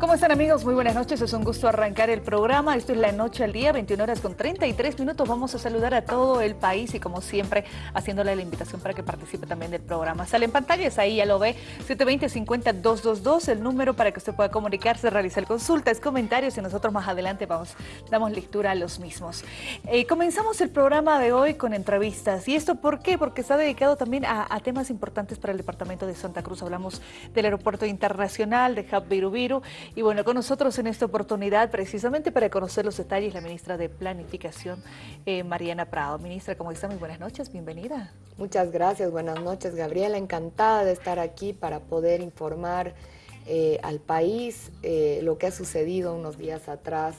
¿Cómo están amigos? Muy buenas noches, es un gusto arrancar el programa. Esto es La Noche al Día, 21 horas con 33 minutos. Vamos a saludar a todo el país y como siempre, haciéndole la invitación para que participe también del programa. Sale en pantallas, ahí ya lo ve, 720-50-222, el número para que usted pueda comunicarse, realizar consultas, comentarios y nosotros más adelante vamos, damos lectura a los mismos. Eh, comenzamos el programa de hoy con entrevistas. ¿Y esto por qué? Porque está dedicado también a, temas importantes para el departamento de Santa Cruz. Hablamos del aeropuerto internacional de Hub Virubiru y bueno, con nosotros en esta oportunidad, precisamente para conocer los detalles, la ministra de Planificación, eh, Mariana Prado. Ministra, ¿cómo está? Muy buenas noches, bienvenida. Muchas gracias, buenas noches, Gabriela. Encantada de estar aquí para poder informar eh, al país eh, lo que ha sucedido unos días atrás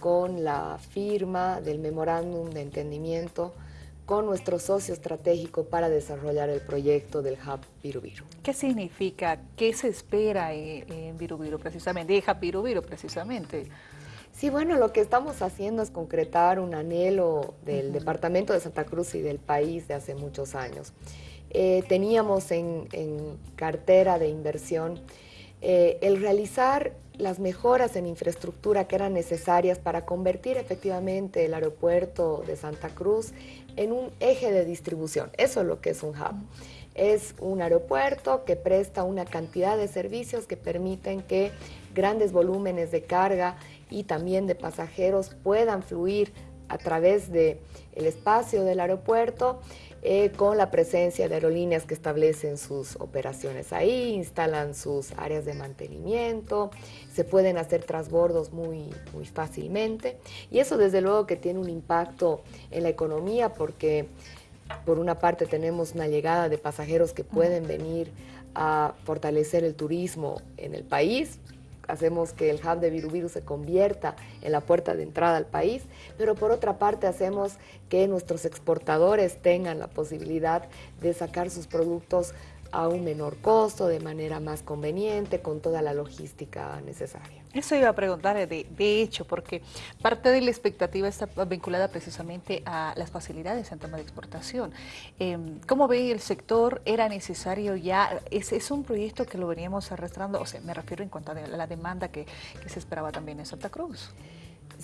con la firma del memorándum de entendimiento con nuestro socio estratégico para desarrollar el proyecto del Hub Virubiru. ¿Qué significa? ¿Qué se espera en, Virubiru precisamente? De Hub Virubiru precisamente. Sí, bueno, lo que estamos haciendo es concretar un anhelo del Departamento de Santa Cruz y del país de hace muchos años. Eh, teníamos en, cartera de inversión eh, el realizar las mejoras en infraestructura que eran necesarias para convertir efectivamente el aeropuerto de Santa Cruz en un eje de distribución. Eso es lo que es un hub. Es un aeropuerto que presta una cantidad de servicios que permiten que grandes volúmenes de carga y también de pasajeros puedan fluir a través del el espacio del aeropuerto eh, con la presencia de aerolíneas que establecen sus operaciones ahí, instalan sus áreas de mantenimiento, se pueden hacer transbordos muy, muy fácilmente. Y eso desde luego que tiene un impacto en la economía porque por una parte tenemos una llegada de pasajeros que pueden venir a fortalecer el turismo en el país, hacemos que el hub de Virubiru se convierta en la puerta de entrada al país, pero por otra parte hacemos que nuestros exportadores tengan la posibilidad de sacar sus productos a un menor costo, de manera más conveniente, con toda la logística necesaria. Eso iba a preguntar, de, de, hecho, porque parte de la expectativa está vinculada precisamente a las facilidades en tema de exportación. Em, ¿Cómo ve el sector? ¿Era necesario ya? ¿Es, ¿Es, un proyecto que lo veníamos arrastrando? O sea, me refiero en cuanto a la demanda que, que se esperaba también en Santa Cruz.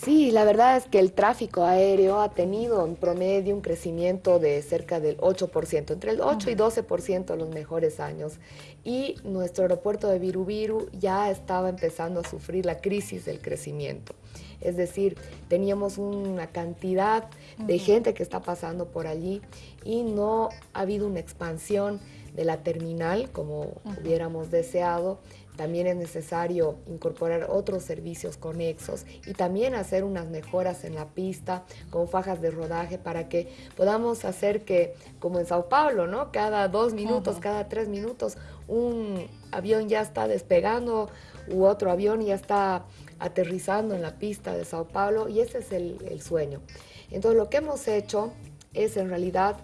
Sí, la verdad es que el tráfico aéreo ha tenido en promedio un crecimiento de cerca del 8%, entre el 8 y 12% en los mejores años. Y nuestro aeropuerto de Virubiru ya estaba empezando a sufrir la crisis del crecimiento. Es decir, teníamos una cantidad de gente que está pasando por allí y no ha habido una expansión de la terminal como hubiéramos deseado también es necesario incorporar otros servicios conexos y también hacer unas mejoras en la pista con fajas de rodaje para que podamos hacer que, como en Sao Paulo, ¿no? cada dos minutos, cada tres minutos, un avión ya está despegando u otro avión ya está aterrizando en la pista de Sao Paulo y ese es el, sueño. Entonces lo que hemos hecho es en realidad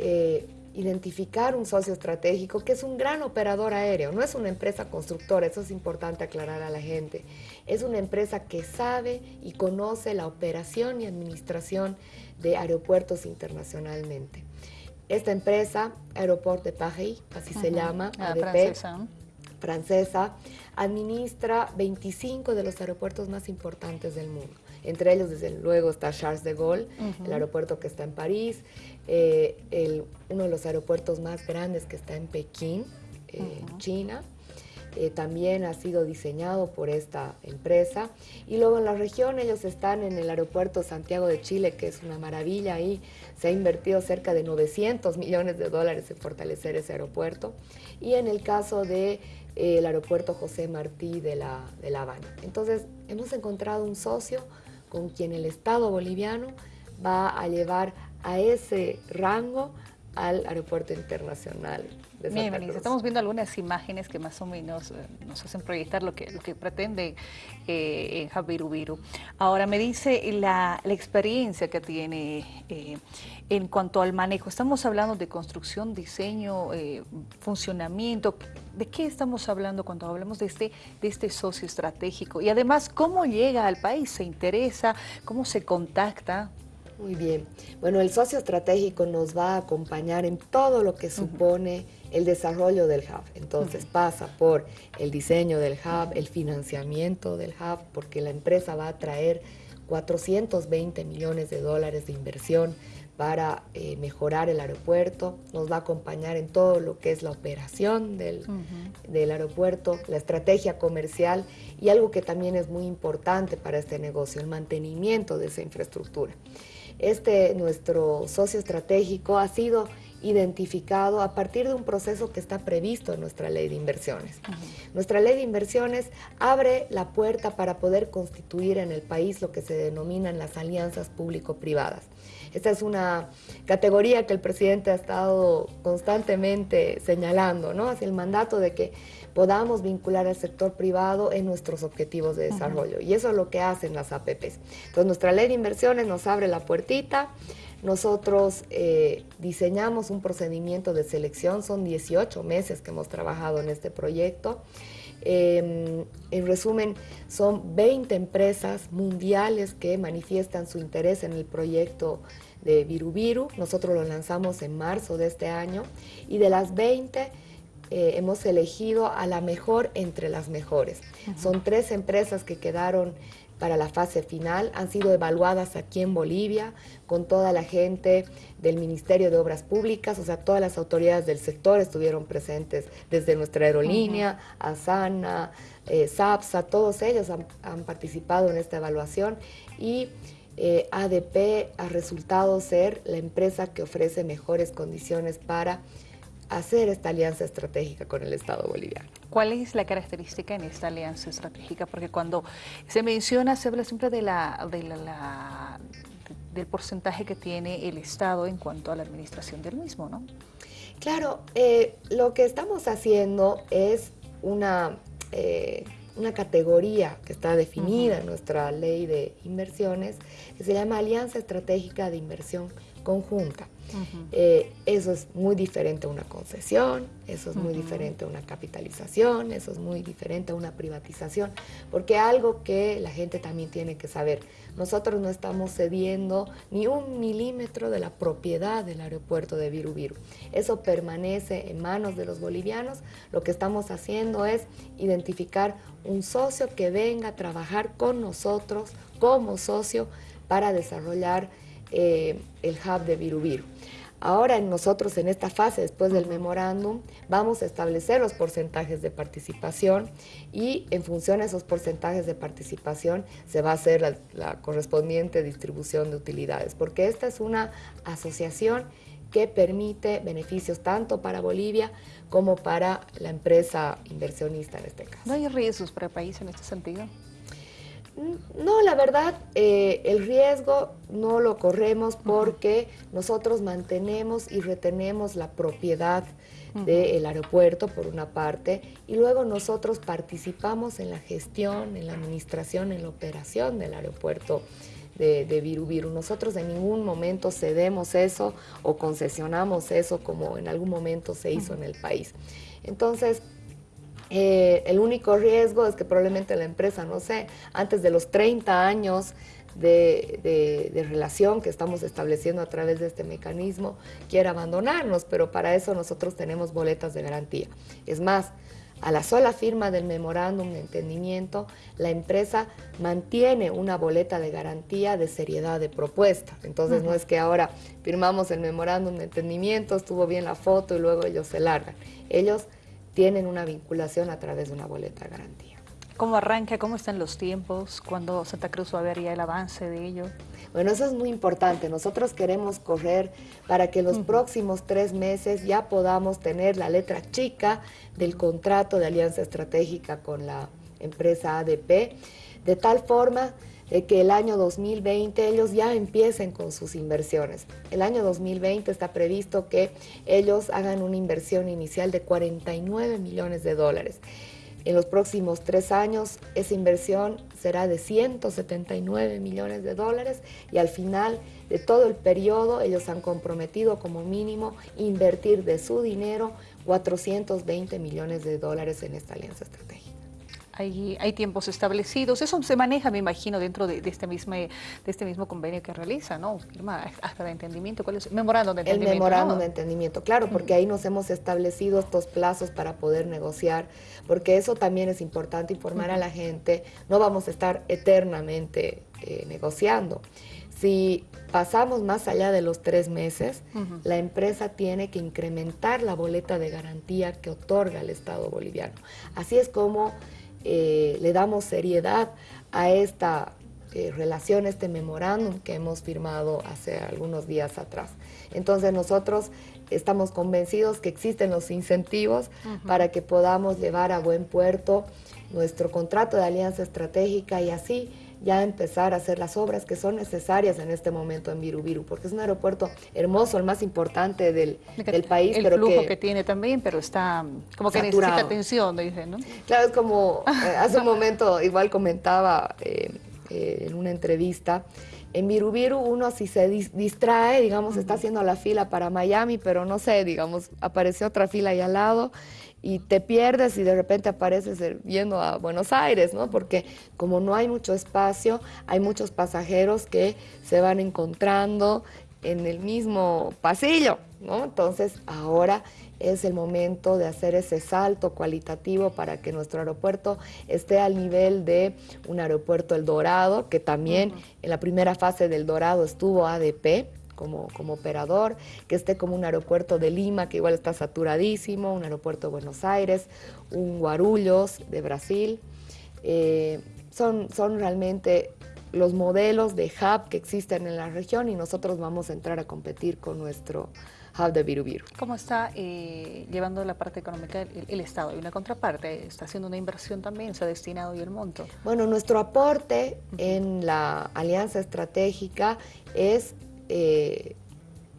eh, identificar un socio estratégico que es un gran operador aéreo, no es una empresa constructora, eso es importante aclarar a la gente. Es una empresa que sabe y conoce la operación y administración de aeropuertos internacionalmente. Esta empresa, Aeroport de Paris, así se llama, ah, francesa. francesa, administra 25 de los aeropuertos más importantes del mundo. Entre ellos, desde luego, está Charles de Gaulle, el aeropuerto que está en París, eh, uno de los aeropuertos más grandes que está en Pekín, eh, China. Eh, también ha sido diseñado por esta empresa. Y luego en la región ellos están en el aeropuerto Santiago de Chile, que es una maravilla. Ahí se ha invertido cerca de 900 millones de dólares en fortalecer ese aeropuerto. Y en el caso del de, el aeropuerto José Martí de La, de la Habana. Entonces hemos encontrado un socio con quien el Estado boliviano va a llevar a ese rango al aeropuerto internacional de Santa Cruz. Estamos viendo algunas imágenes que más o menos eh, nos hacen proyectar lo que, lo que pretende eh, en Javirubiru. Ahora me dice la, la experiencia que tiene eh, en cuanto al manejo. Estamos hablando de construcción, diseño, funcionamiento. ¿De qué estamos hablando cuando hablamos de este, de este socio estratégico? Y además, ¿cómo llega al país? ¿Se interesa? ¿Cómo se contacta? Muy bien. Bueno, el socio estratégico nos va a acompañar en todo lo que supone el desarrollo del hub. Entonces pasa por el diseño del hub, el financiamiento del hub, porque la empresa va a traer 420 millones de dólares de inversión para eh, mejorar el aeropuerto, nos va a acompañar en todo lo que es la operación del, del, aeropuerto, la estrategia comercial y algo que también es muy importante para este negocio, el mantenimiento de esa infraestructura. Este, nuestro socio estratégico, ha sido identificado a partir de un proceso que está previsto en nuestra ley de inversiones. Nuestra ley de inversiones abre la puerta para poder constituir en el país lo que se denominan las alianzas público-privadas. Esta es una categoría que el presidente ha estado constantemente señalando, ¿no? Hacia el mandato de que podamos vincular al sector privado en nuestros objetivos de desarrollo. Y eso es lo que hacen las APPs. Entonces, nuestra ley de inversiones nos abre la puertita, nosotros eh, diseñamos un procedimiento de selección, son 18 meses que hemos trabajado en este proyecto. Em, en resumen, son 20 empresas mundiales que manifiestan su interés en el proyecto de Virubiru. Nosotros lo lanzamos en marzo de este año y de las 20 eh, hemos elegido a la mejor entre las mejores. Son tres empresas que quedaron para la fase final. Han sido evaluadas aquí en Bolivia con toda la gente del Ministerio de Obras Públicas, o sea, todas las autoridades del sector estuvieron presentes, desde nuestra aerolínea, Asana, eh, SAPSA, todos ellos han, participado en esta evaluación y eh, ADP ha resultado ser la empresa que ofrece mejores condiciones para hacer esta alianza estratégica con el Estado boliviano. ¿Cuál es la característica en esta alianza estratégica? Porque cuando se menciona, se habla siempre de la, del porcentaje que tiene el Estado en cuanto a la administración del mismo, ¿no? Claro, eh, lo que estamos haciendo es una, eh, una categoría que está definida en nuestra ley de inversiones, que se llama Alianza Estratégica de Inversión Conjunta. Eh, eso es muy diferente a una concesión, eso es muy diferente a una capitalización, eso es muy diferente a una privatización, porque algo que la gente también tiene que saber, nosotros no estamos cediendo ni un milímetro de la propiedad del aeropuerto de Virubiru. Eso permanece en manos de los bolivianos. Lo que estamos haciendo es identificar un socio que venga a trabajar con nosotros como socio para desarrollar eh, el hub de Virubiru. Ahora nosotros en esta fase, después del memorándum, vamos a establecer los porcentajes de participación y en función de esos porcentajes de participación se va a hacer la, la correspondiente distribución de utilidades, porque esta es una asociación que permite beneficios tanto para Bolivia como para la empresa inversionista en este caso. ¿No hay riesgos para el país en este sentido? No, la verdad, eh, el riesgo no lo corremos porque nosotros mantenemos y retenemos la propiedad del aeropuerto, por una parte, y luego nosotros participamos en la gestión, en la administración, en la operación del aeropuerto de, de Virubiru. Nosotros en ningún momento cedemos eso o concesionamos eso como en algún momento se hizo en el país. Entonces, eh, el único riesgo es que probablemente la empresa, no sé, antes de los 30 años de, relación que estamos estableciendo a través de este mecanismo, quiera abandonarnos, pero para eso nosotros tenemos boletas de garantía. Es más, a la sola firma del memorándum de entendimiento, la empresa mantiene una boleta de garantía de seriedad de propuesta. Entonces no es que ahora firmamos el memorándum de entendimiento, estuvo bien la foto y luego ellos se largan. Ellos tienen una vinculación a través de una boleta de garantía. ¿Cómo arranca? ¿Cómo están los tiempos? ¿Cuándo Santa Cruz va a ver ya el avance de ello? Bueno, eso es muy importante. Nosotros queremos correr para que los próximos tres meses ya podamos tener la letra chica del contrato de alianza estratégica con la empresa ADP, de tal forma que el año 2020 ellos ya empiecen con sus inversiones. El año 2020 está previsto que ellos hagan una inversión inicial de 49 millones de dólares. En los próximos tres años esa inversión será de 179 millones de dólares y al final de todo el periodo ellos han comprometido como mínimo invertir de su dinero 420 millones de dólares en esta alianza estratégica. Hay, hay tiempos establecidos. Eso se maneja, me imagino, dentro de, este, mismo, de este mismo convenio que realiza, ¿no? Firma hasta de entendimiento. ¿Cuál es? Memorándum de entendimiento. El memorándum de entendimiento, claro, porque ahí nos hemos establecido estos plazos para poder negociar, porque eso también es importante informar a la gente. No vamos a estar eternamente eh, negociando. Si pasamos más allá de los tres meses, la empresa tiene que incrementar la boleta de garantía que otorga el Estado boliviano. Así es como eh, le damos seriedad a esta eh, relación, este memorándum que hemos firmado hace algunos días atrás. Entonces nosotros estamos convencidos que existen los incentivos para que podamos llevar a buen puerto nuestro contrato de alianza estratégica y así ya empezar a hacer las obras que son necesarias en este momento en Virubiru, porque es un aeropuerto hermoso, el más importante del, país. El flujo que, tiene también, pero está como que necesita atención, dicen, ¿no? Claro, es como eh, hace un momento igual comentaba eh, eh, en una entrevista, en Virubiru uno si se distrae, digamos, está haciendo la fila para Miami, pero no sé, digamos, apareció otra fila ahí al lado y te pierdes y de repente apareces yendo a Buenos Aires, ¿no? Porque como no hay mucho espacio, hay muchos pasajeros que se van encontrando en el mismo pasillo, ¿no? Entonces ahora es el momento de hacer ese salto cualitativo para que nuestro aeropuerto esté al nivel de un aeropuerto El Dorado, que también en la primera fase del Dorado estuvo ADP, como, operador, que esté como un aeropuerto de Lima, que igual está saturadísimo, un aeropuerto de Buenos Aires, un Guarulhos de Brasil. Eh, son, son realmente los modelos de hub que existen en la región y nosotros vamos a entrar a competir con nuestro hub de Virubiru. ¿Cómo está eh, llevando la parte económica el, Estado? ¿Hay una contraparte? ¿Está haciendo una inversión también? ¿Se ha destinado y el monto? Bueno, nuestro aporte en la alianza estratégica es eh,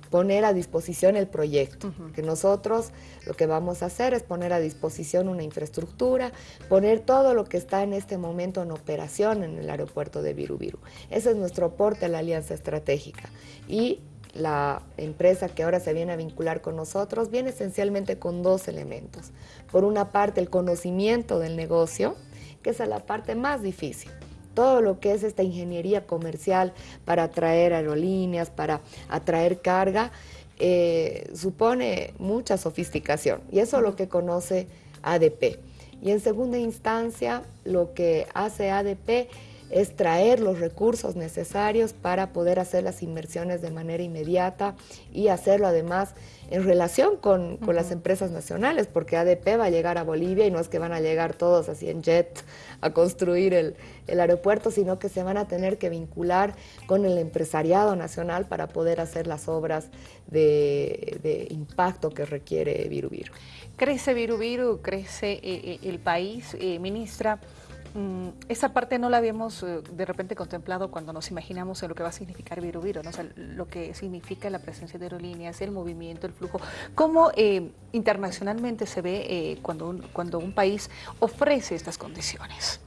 poner a disposición el proyecto. Que nosotros lo que vamos a hacer es poner a disposición una infraestructura, poner todo lo que está en este momento en operación en el aeropuerto de Virubiru. Ese es nuestro aporte a la alianza estratégica. Y la empresa que ahora se viene a vincular con nosotros viene esencialmente con dos elementos. Por una parte, el conocimiento del negocio, que es la parte más difícil todo lo que es esta ingeniería comercial para atraer aerolíneas, para atraer carga, eh, supone mucha sofisticación y eso es lo que conoce ADP. Y en segunda instancia, lo que hace ADP es traer los recursos necesarios para poder hacer las inversiones de manera inmediata y hacerlo además en relación con, las empresas nacionales, porque ADP va a llegar a Bolivia y no es que van a llegar todos así en jet a construir el, aeropuerto, sino que se van a tener que vincular con el empresariado nacional para poder hacer las obras de, impacto que requiere Virubiru. Crece Virubiru, crece eh, eh, el país, eh, ministra. Mm, esa parte no la habíamos eh, de repente contemplado cuando nos imaginamos en lo que va a significar Viru ¿no? lo que significa la presencia de aerolíneas, el movimiento, el flujo. ¿Cómo eh, internacionalmente se ve eh, cuando, un, cuando un país ofrece estas condiciones?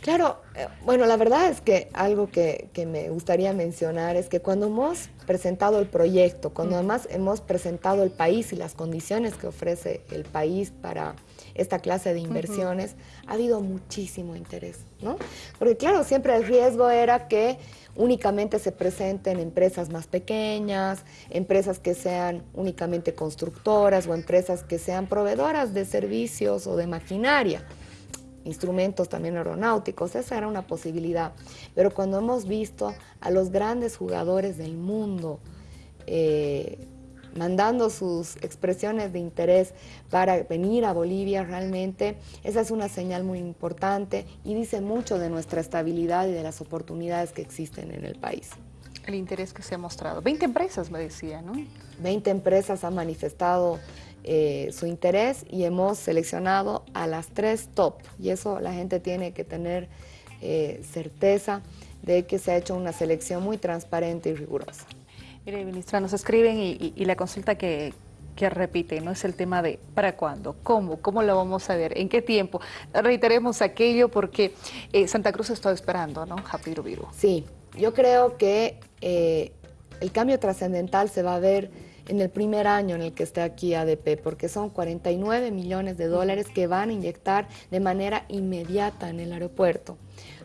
Claro, bueno, la verdad es que algo que, que, me gustaría mencionar es que cuando hemos presentado el proyecto, cuando además hemos presentado el país y las condiciones que ofrece el país para esta clase de inversiones, ha habido muchísimo interés, ¿no? Porque claro, siempre el riesgo era que únicamente se presenten empresas más pequeñas, empresas que sean únicamente constructoras o empresas que sean proveedoras de servicios o de maquinaria instrumentos también aeronáuticos, esa era una posibilidad. Pero cuando hemos visto a los grandes jugadores del mundo eh, mandando sus expresiones de interés para venir a Bolivia realmente, esa es una señal muy importante y dice mucho de nuestra estabilidad y de las oportunidades que existen en el país. El interés que se ha mostrado. 20 empresas me decía, ¿no? 20 empresas han manifestado eh, su interés y hemos seleccionado a las tres top y eso la gente tiene que tener eh, certeza de que se ha hecho una selección muy transparente y rigurosa. Mire, ministra, nos escriben y, la consulta que, repite, ¿no? Es el tema de ¿para cuándo? ¿Cómo? ¿Cómo lo vamos a ver? ¿En qué tiempo? Reiteremos aquello porque eh, Santa Cruz está esperando, ¿no? Japiru Viru. Sí, yo creo que eh, el cambio trascendental se va a ver en el primer año en el que esté aquí ADP, porque son 49 millones de dólares que van a inyectar de manera inmediata en el aeropuerto.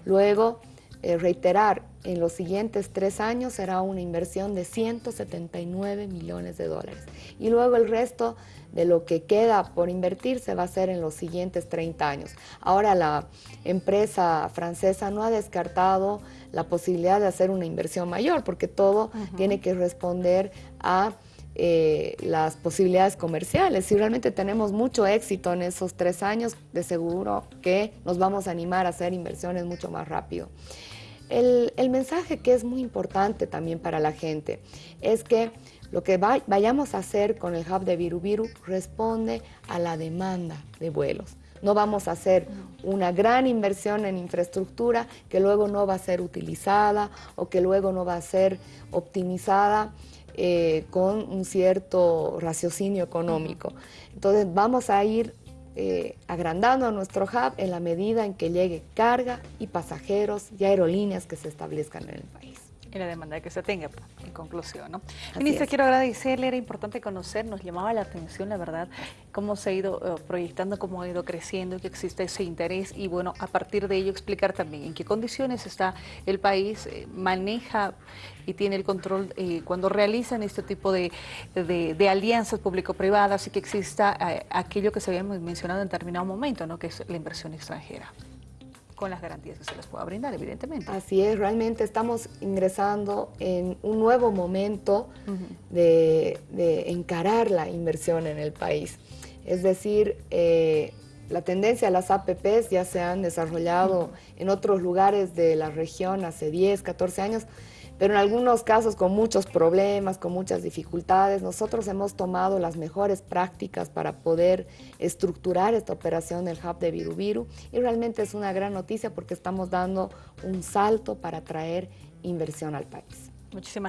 Luego, eh, reiterar, en los siguientes tres años será una inversión de 179 millones de dólares. Y luego el resto de lo que queda por invertir se va a hacer en los siguientes 30 años. Ahora la empresa francesa no ha descartado la posibilidad de hacer una inversión mayor, porque todo tiene que responder a eh, las posibilidades comerciales. Si realmente tenemos mucho éxito en esos tres años, de seguro que nos vamos a animar a hacer inversiones mucho más rápido. El, mensaje que es muy importante también para la gente es que lo que vayamos a hacer con el hub de Virubiru responde a la demanda de vuelos. No vamos a hacer una gran inversión en infraestructura que luego no va a ser utilizada o que luego no va a ser optimizada eh, con un cierto raciocinio económico. Entonces vamos a ir eh, agrandando nuestro hub en la medida en que llegue carga y pasajeros y aerolíneas que se establezcan en el país y la demanda que se tenga, pues, en conclusión. ¿no? Ministra, quiero agradecerle, era importante conocer, nos llamaba la atención, la verdad, cómo se ha ido eh, proyectando, cómo ha ido creciendo, que existe ese interés y bueno, a partir de ello explicar también en qué condiciones está el país, eh, maneja y tiene el control eh, cuando realizan este tipo de, de, alianzas público-privadas y que exista aquello que se había mencionado en determinado momento, ¿no? que es la inversión extranjera con las garantías que se les pueda brindar, evidentemente. Así es, realmente estamos ingresando en un nuevo momento de, encarar la inversión en el país. Es decir, eh, la tendencia a las APPs ya se han desarrollado en otros lugares de la región hace 10, 14 años, pero en algunos casos con muchos problemas, con muchas dificultades. Nosotros hemos tomado las mejores prácticas para poder estructurar esta operación del Hub de Virubiru y realmente es una gran noticia porque estamos dando un salto para traer inversión al país. Muchísimas